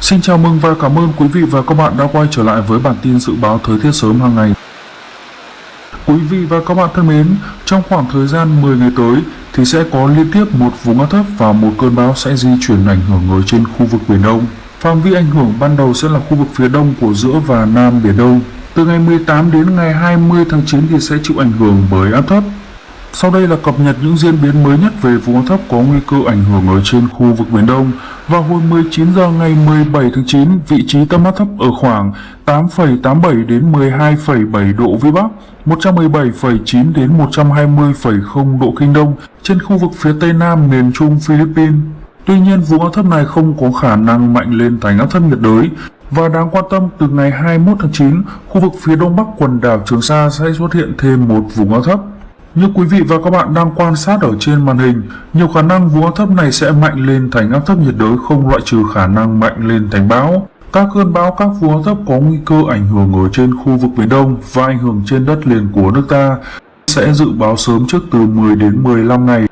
Xin chào mừng và cảm ơn quý vị và các bạn đã quay trở lại với bản tin dự báo thời tiết sớm hàng ngày. Quý vị và các bạn thân mến, trong khoảng thời gian 10 ngày tới thì sẽ có liên tiếp một vùng áp thấp và một cơn bão sẽ di chuyển ảnh hưởng ở trên khu vực Biển Đông. Phạm vi ảnh hưởng ban đầu sẽ là khu vực phía đông của giữa và nam Biển Đông. Từ ngày 18 đến ngày 20 tháng 9 thì sẽ chịu ảnh hưởng bởi áp thấp. Sau đây là cập nhật những diễn biến mới nhất về vùng áp thấp có nguy cơ ảnh hưởng ở trên khu vực Biển Đông. Vào hồi 19 giờ ngày 17 tháng 9, vị trí tâm áp thấp ở khoảng 8,87 đến 12,7 độ vĩ Bắc, 117,9 đến 120,0 độ kinh Đông trên khu vực phía Tây Nam miền Trung Philippines. Tuy nhiên, vùng áp thấp này không có khả năng mạnh lên thành áp thấp nhiệt đới và đáng quan tâm từ ngày 21 tháng 9, khu vực phía đông bắc quần đảo Trường Sa sẽ xuất hiện thêm một vùng áp thấp. Như quý vị và các bạn đang quan sát ở trên màn hình, nhiều khả năng vùng áp thấp này sẽ mạnh lên thành áp thấp nhiệt đới không loại trừ khả năng mạnh lên thành bão. Các cơn bão các vùng áp thấp có nguy cơ ảnh hưởng ở trên khu vực Biển Đông và ảnh hưởng trên đất liền của nước ta sẽ dự báo sớm trước từ 10 đến 15 ngày.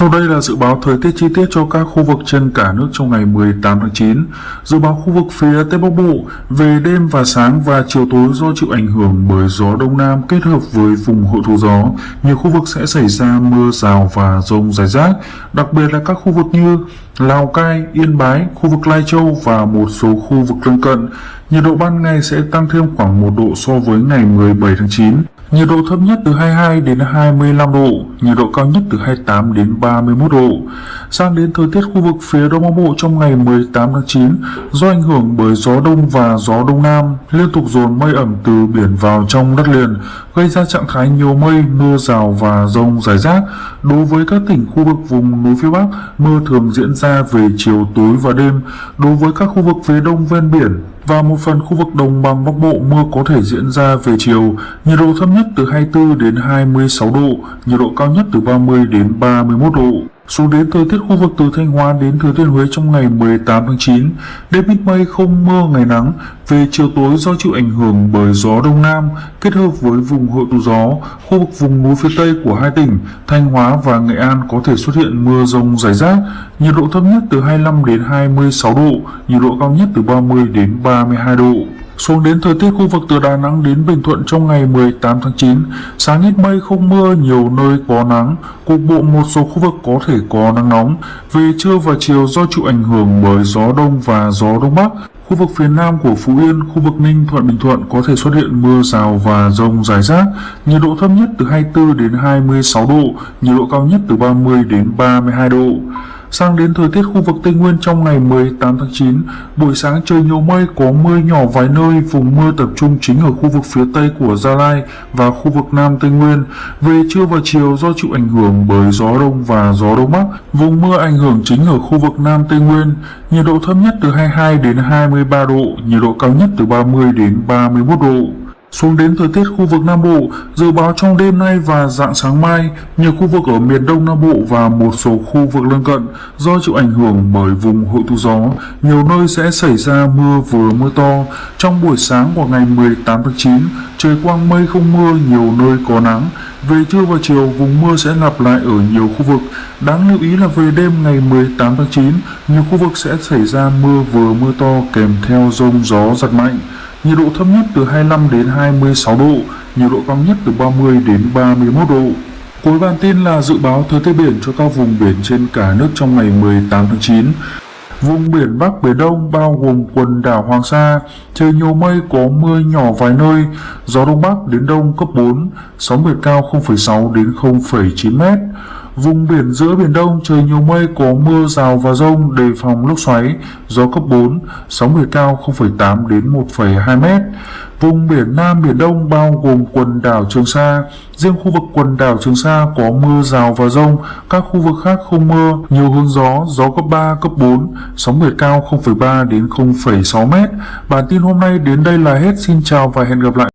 Sau đây là dự báo thời tiết chi tiết cho các khu vực trên cả nước trong ngày 18 tháng 9. Dự báo khu vực phía Tây Bắc Bộ về đêm và sáng và chiều tối do chịu ảnh hưởng bởi gió Đông Nam kết hợp với vùng hội tụ gió, nhiều khu vực sẽ xảy ra mưa rào và rông rải rác, đặc biệt là các khu vực như Lào Cai, Yên Bái, khu vực Lai Châu và một số khu vực lân cận. Nhiệt độ ban ngày sẽ tăng thêm khoảng 1 độ so với ngày 17 tháng 9. Nhiệt độ thấp nhất từ 22 đến 25 độ, nhiệt độ cao nhất từ 28 đến 31 độ. Sang đến thời tiết khu vực phía Đông Bắc Bộ trong ngày 18 tháng 9, do ảnh hưởng bởi gió đông và gió đông nam, liên tục dồn mây ẩm từ biển vào trong đất liền, gây ra trạng thái nhiều mây, mưa rào và rông rải rác. Đối với các tỉnh khu vực vùng núi phía Bắc, mưa thường diễn ra về chiều tối và đêm. Đối với các khu vực phía đông ven biển, và một phần khu vực đồng bằng Bắc Bộ mưa có thể diễn ra về chiều, nhiệt độ thấp nhất từ 24 đến 26 độ, nhiệt độ cao nhất từ 30 đến 31 độ. Xuống đến thời tiết khu vực từ Thanh Hóa đến Thừa Thiên Huế trong ngày 18 tháng 9, đêm ít mây không mưa ngày nắng, về chiều tối do chịu ảnh hưởng bởi gió đông nam kết hợp với vùng hội tụ gió, khu vực vùng núi phía tây của hai tỉnh Thanh Hóa và Nghệ An có thể xuất hiện mưa rông rải rác, nhiệt độ thấp nhất từ 25 đến 26 độ, nhiệt độ cao nhất từ 30 đến 32 độ. Xuống đến thời tiết khu vực từ Đà Nẵng đến Bình Thuận trong ngày 18 tháng 9, sáng ít mây không mưa, nhiều nơi có nắng, cục bộ một số khu vực có thể có nắng nóng. Về trưa và chiều do chịu ảnh hưởng bởi gió đông và gió đông bắc, khu vực phía nam của Phú Yên, khu vực Ninh Thuận Bình Thuận có thể xuất hiện mưa rào và rông rải rác, nhiệt độ thấp nhất từ 24 đến 26 độ, nhiệt độ cao nhất từ 30 đến 32 độ. Sang đến thời tiết khu vực Tây Nguyên trong ngày 18 tháng 9, buổi sáng trời nhiều mây có mưa nhỏ vài nơi, vùng mưa tập trung chính ở khu vực phía Tây của Gia Lai và khu vực Nam Tây Nguyên. Về trưa và chiều do chịu ảnh hưởng bởi gió đông và gió đông bắc, vùng mưa ảnh hưởng chính ở khu vực Nam Tây Nguyên, nhiệt độ thấp nhất từ 22 đến 23 độ, nhiệt độ cao nhất từ 30 đến 31 độ. Xuống đến thời tiết khu vực Nam Bộ, dự báo trong đêm nay và dạng sáng mai, nhiều khu vực ở miền Đông Nam Bộ và một số khu vực lân cận do chịu ảnh hưởng bởi vùng hội tụ gió, nhiều nơi sẽ xảy ra mưa vừa mưa to. Trong buổi sáng của ngày 18 tháng 9, trời quang mây không mưa, nhiều nơi có nắng. Về trưa và chiều, vùng mưa sẽ lặp lại ở nhiều khu vực. Đáng lưu ý là về đêm ngày 18 tháng 9, nhiều khu vực sẽ xảy ra mưa vừa mưa to kèm theo rông gió giật mạnh nhiệt độ thấp nhất từ 25 đến 26 độ, nhiệt độ cao nhất từ 30 đến 31 độ. Cuối bản tin là dự báo thời tiết biển cho các vùng biển trên cả nước trong ngày 18 tháng 9. Vùng biển Bắc Biển Đông bao gồm quần đảo Hoàng Sa, trời nhiều mây có mưa nhỏ vài nơi, gió Đông Bắc đến Đông cấp 4, sóng biển cao 0,6 đến 0,9 mét. Vùng biển giữa Biển Đông trời nhiều mây có mưa rào và rông đề phòng lốc xoáy, gió cấp 4, sóng biển cao 0,8 đến 1,2 mét. Vùng biển Nam Biển Đông bao gồm quần đảo Trường Sa, riêng khu vực quần đảo Trường Sa có mưa rào và rông, các khu vực khác không mưa, nhiều hướng gió, gió cấp 3, cấp 4, sóng biển cao 0,3 đến 0,6 mét. Bản tin hôm nay đến đây là hết, xin chào và hẹn gặp lại.